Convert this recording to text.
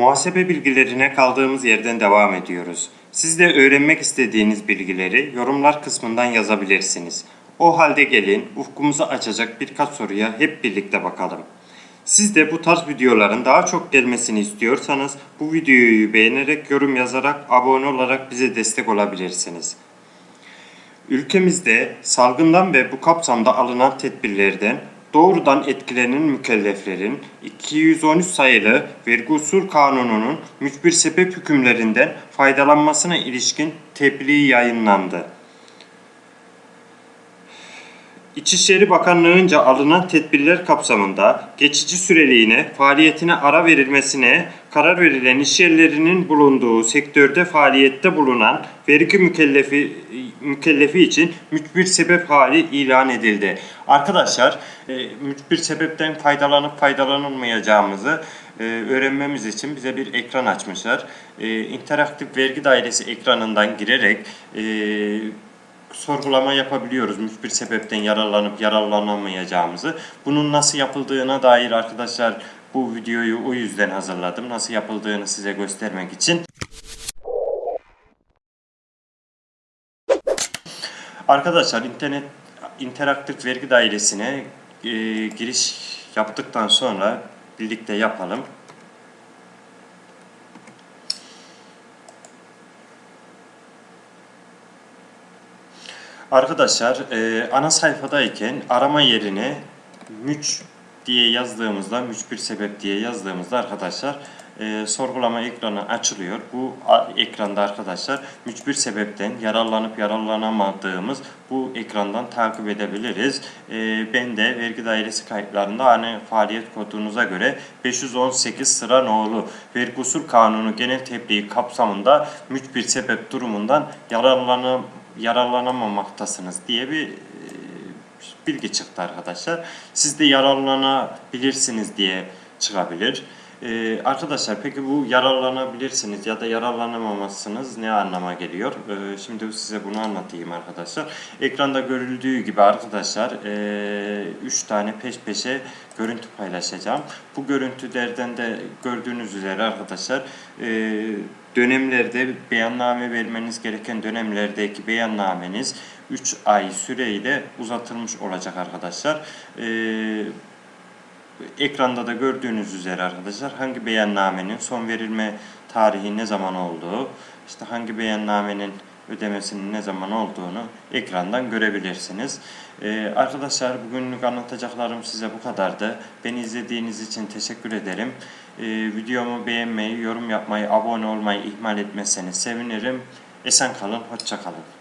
Muhasebe bilgilerine kaldığımız yerden devam ediyoruz. Siz de öğrenmek istediğiniz bilgileri yorumlar kısmından yazabilirsiniz. O halde gelin ufkumuzu açacak birkaç soruya hep birlikte bakalım. Siz de bu tarz videoların daha çok gelmesini istiyorsanız bu videoyu beğenerek, yorum yazarak, abone olarak bize destek olabilirsiniz. Ülkemizde salgından ve bu kapsamda alınan tedbirlerden doğrudan etkilenen mükelleflerin 213 sayılı Vergi Kanunu'nun mücbir sebep hükümlerinden faydalanmasına ilişkin tebliğ yayınlandı. İçişleri Bakanlığı'nca alınan tedbirler kapsamında geçici süreliğine faaliyetine ara verilmesine karar verilen iş yerlerinin bulunduğu sektörde faaliyette bulunan vergi mükellefi mükellefi için mücbir sebep hali ilan edildi. Arkadaşlar, e, mücbir sebepten faydalanıp faydalanılmayacağımızı e, öğrenmemiz için bize bir ekran açmışlar. E, interaktif vergi dairesi ekranından girerek e, sorgulama yapabiliyoruz. Mücbir sebepten yararlanıp yararlanamayacağımızı. Bunun nasıl yapıldığına dair arkadaşlar bu videoyu o yüzden hazırladım. Nasıl yapıldığını size göstermek için. Arkadaşlar internet interaktif vergi dairesine e, giriş yaptıktan sonra birlikte yapalım. Arkadaşlar e, ana sayfadayken arama yerine müç diye yazdığımızda, müç bir sebep diye yazdığımızda arkadaşlar e, sorgulama ekranı açılıyor. Bu ekranda arkadaşlar mücbir sebepten yararlanıp yararlanamadığımız bu ekrandan takip edebiliriz. E, ben de vergi dairesi kayıtlarında hani faaliyet kodunuza göre 518 sıra nolu vergi usul kanunu genel tebliği kapsamında mücbir sebep durumundan yararlanam yararlanamamaktasınız diye bir e, bilgi çıktı arkadaşlar. Siz de yararlanabilirsiniz diye çıkabilir. Ee, arkadaşlar peki bu yararlanabilirsiniz ya da yararlanamamazsınız ne anlama geliyor? Ee, şimdi size bunu anlatayım arkadaşlar. Ekranda görüldüğü gibi arkadaşlar 3 e, tane peş peşe görüntü paylaşacağım. Bu görüntülerden de gördüğünüz üzere arkadaşlar e, dönemlerde beyanname vermeniz gereken dönemlerdeki beyannameniz 3 ay süreyle uzatılmış olacak arkadaşlar. Ee, ekranda da gördüğünüz üzere arkadaşlar hangi beyannamenin son verilme tarihi ne zaman olduğu, işte hangi beyannamenin ödemesinin ne zaman olduğunu ekrandan görebilirsiniz. Ee, arkadaşlar bugünlük anlatacaklarım size bu kadardı. Beni izlediğiniz için teşekkür ederim. Ee, videomu beğenmeyi, yorum yapmayı, abone olmayı ihmal etmezseniz sevinirim. Esen kalın, hoşça kalın.